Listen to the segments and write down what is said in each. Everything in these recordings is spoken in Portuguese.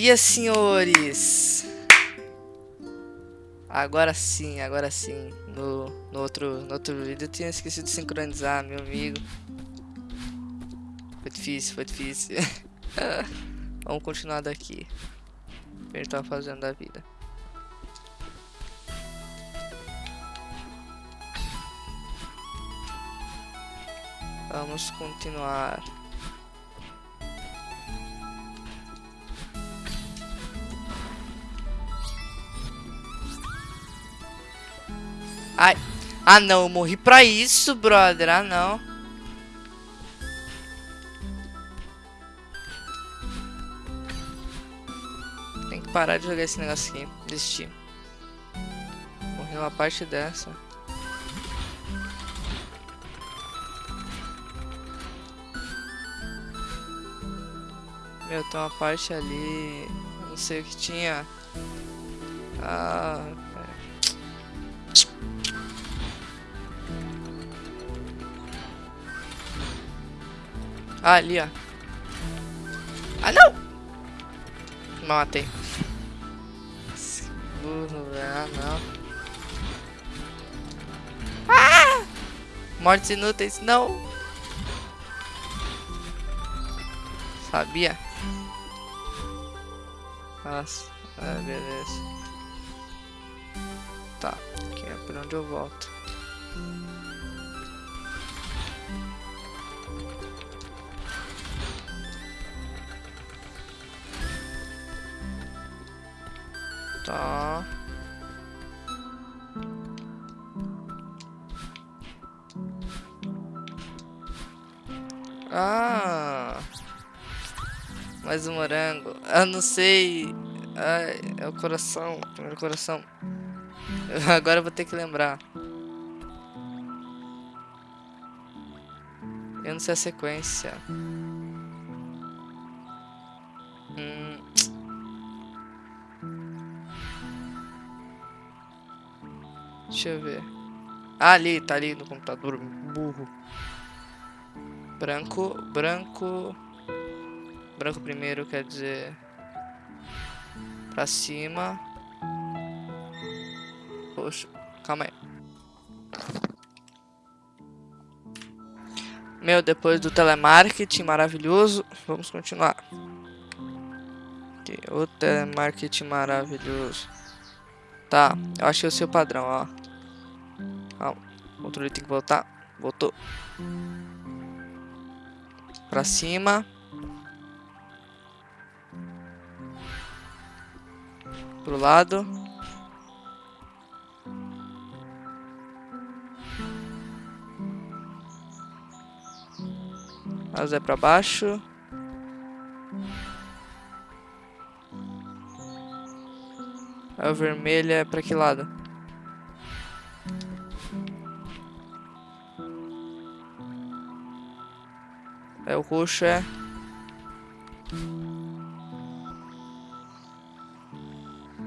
dia, senhores! Agora sim, agora sim. No, no, outro, no outro vídeo eu tinha esquecido de sincronizar, meu amigo. Foi difícil, foi difícil. Vamos continuar daqui. O que a gente tá fazendo da vida. Vamos continuar. Ai. Ah, não. Eu morri pra isso, brother. Ah, não. Tem que parar de jogar esse negócio aqui. Desistir. Morri uma parte dessa. Meu, tem uma parte ali. Não sei o que tinha. Ah. Ah, ali, ó. Ah, não! Matei. Burro, ah, não. Ah! Mortes inúteis, não! Sabia? Nossa, ah, beleza. Tá, aqui é por onde eu volto. Tá. Ah. Mais um morango. Eu não sei. Ai, é o coração. Primeiro coração. Agora eu vou ter que lembrar. Eu não sei a sequência. Deixa eu ver. Ah, ali, tá ali no computador, burro. Branco, branco... Branco primeiro quer dizer... Pra cima. Poxa, calma aí. Meu, depois do telemarketing maravilhoso, vamos continuar. Aqui, o telemarketing maravilhoso. Tá, eu é o seu padrão, ó. O controle tem que voltar. Voltou. Pra cima. Pro lado. Azul é pra baixo. Aí o vermelho é pra que lado? É o roxo é.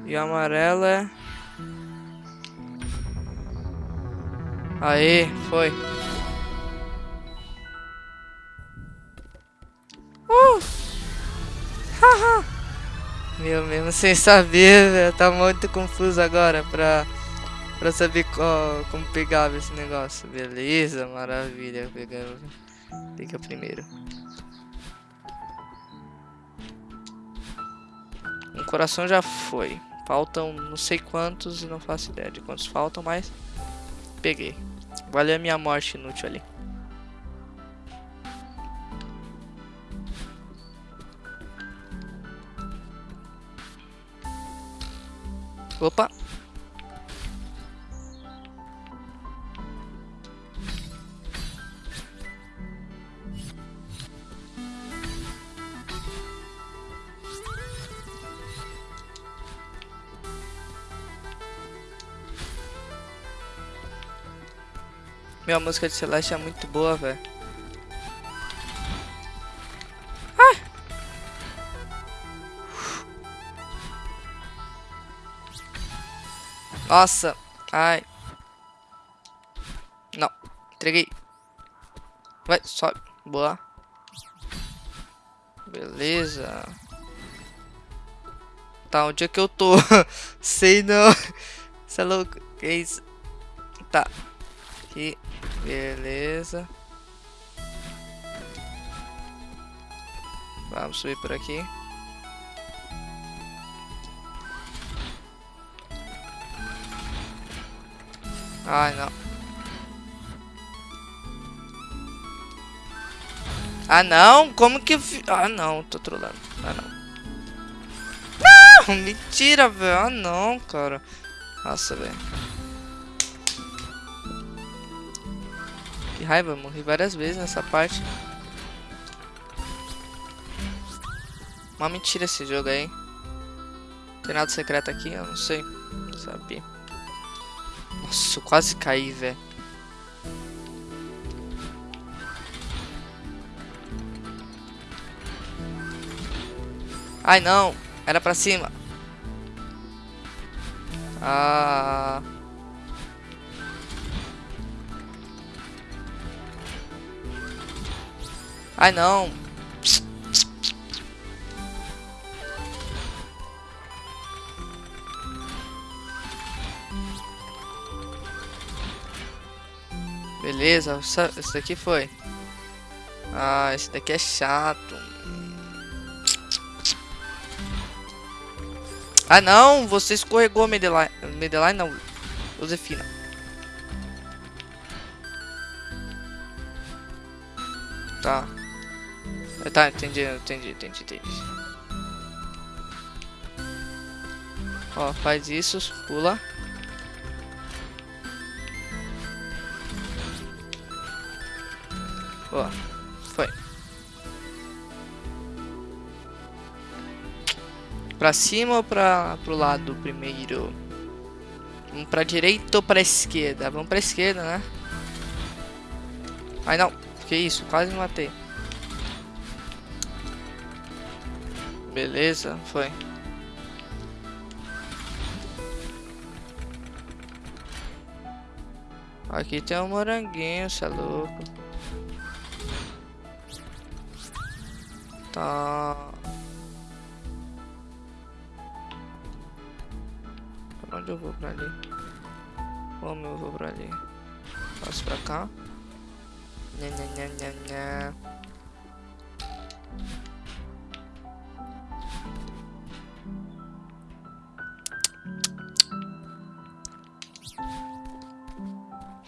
E o amarelo é. Aê, foi. Uh! Haha! Meu, mesmo sem saber. Tá muito confuso agora pra, pra saber qual, como pegava esse negócio. Beleza, maravilha. Pegando. Liga primeiro. Um coração já foi. Faltam não sei quantos e não faço ideia de quantos faltam, mas peguei. Valeu a minha morte inútil ali. Opa! Meu, a música de Celeste é muito boa, velho. Ah! Nossa. Ai. Não. Entreguei. Vai, sobe. Boa. Beleza. Tá, onde é que eu tô? Sei não. Você é louco? Que isso? Tá. Aqui. Beleza. Vamos subir por aqui. Ai, não. Ah, não? Como que... Ah, não. Tô trolando. Ah, não. Não! Mentira, velho. Ah, não, cara. Nossa, velho. Que raiva. Morri várias vezes nessa parte. Uma mentira esse jogo aí. Tem nada secreto aqui? Eu não sei. Não sabia. Nossa, eu quase caí, velho. Ai, não. Era pra cima. Ah... Ai, não. Beleza, esse daqui foi. Ah, esse daqui é chato. Ah não, você escorregou, Medeline. Medeline não, Josefina. Tá. Tá, entendi, entendi, entendi, entendi. Ó, faz isso, pula. Ó, foi. Pra cima ou pra, pro lado primeiro? Vamos pra direita ou pra esquerda? Vamos pra esquerda, né? Ai, não. Que isso? Quase me matei. Beleza, foi. Aqui tem um moranguinho, cê é louco. Tá. Pra onde eu vou pra ali? Como eu vou pra ali? Passo pra cá. Nha, nha, nha, nha, nha.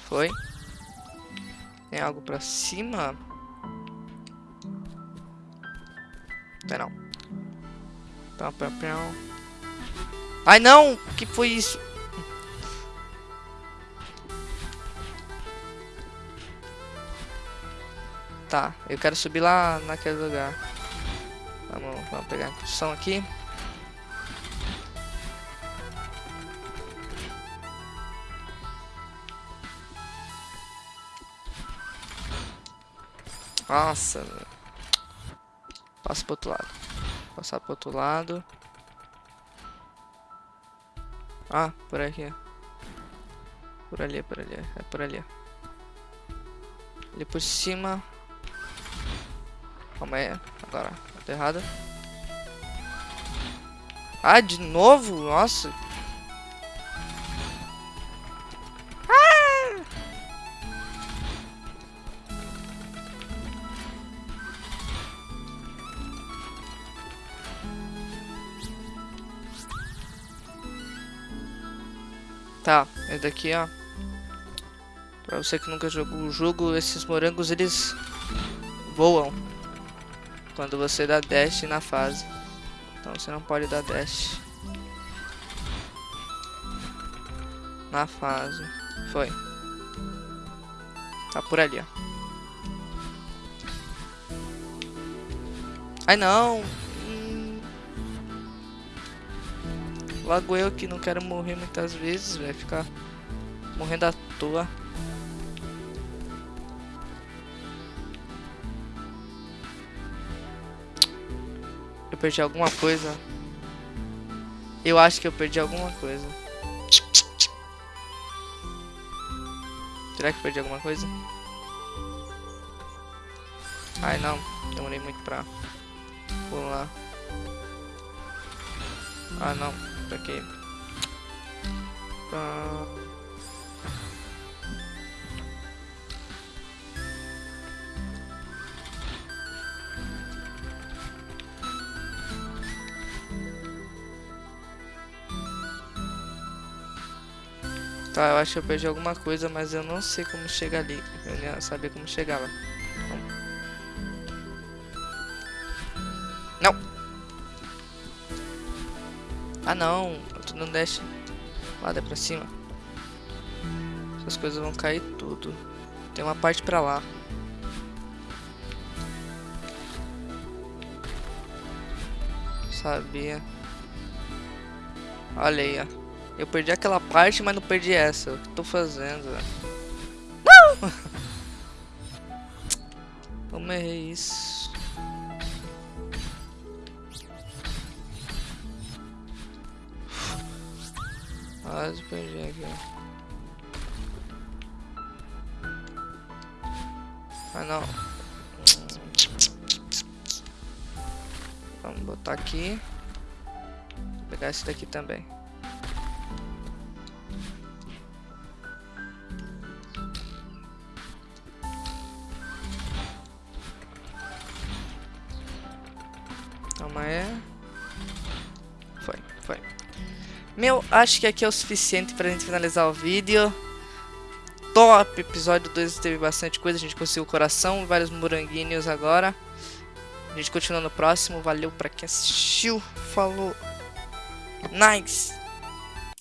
Foi? Tem algo pra cima? Não. Pão, pão, pão. Ai, não! que foi isso? Tá, eu quero subir lá naquele lugar. Vamos, vamos pegar a construção aqui. Nossa, Passa pro outro lado. Passar pro outro lado. Ah, por aqui. Por ali, por ali. É por ali. Ali por cima. Calma aí. Agora. Tô errado. Ah, de novo? Nossa. Tá, esse daqui, ó. Pra você que nunca jogou o jogo, esses morangos, eles voam. Quando você dá dash na fase. Então você não pode dar dash. Na fase. Foi. Tá por ali, ó. Ai, não! Logo eu que não quero morrer muitas vezes, vai ficar morrendo à toa. Eu perdi alguma coisa. Eu acho que eu perdi alguma coisa. Será que eu perdi alguma coisa? Ai não, demorei muito pra pular. Ah, não. Ah... Tá, eu acho que eu perdi alguma coisa, mas eu não sei como chegar ali. Eu nem sabia como chegava. Não! Ah não, tu não desce. Lá, é pra cima. Essas coisas vão cair tudo. Tem uma parte pra lá. Sabia. Olha aí, ó. Eu perdi aquela parte, mas não perdi essa. O que tô fazendo? Não! Como errei isso? Quase perdi aqui. Ah não. Vamos botar aqui. Vou pegar esse daqui também. Calma aí. Meu, acho que aqui é o suficiente pra gente finalizar o vídeo. Top! Episódio 2 teve bastante coisa. A gente conseguiu o coração, vários moranguinhos agora. A gente continua no próximo. Valeu pra quem assistiu. Falou. Nice!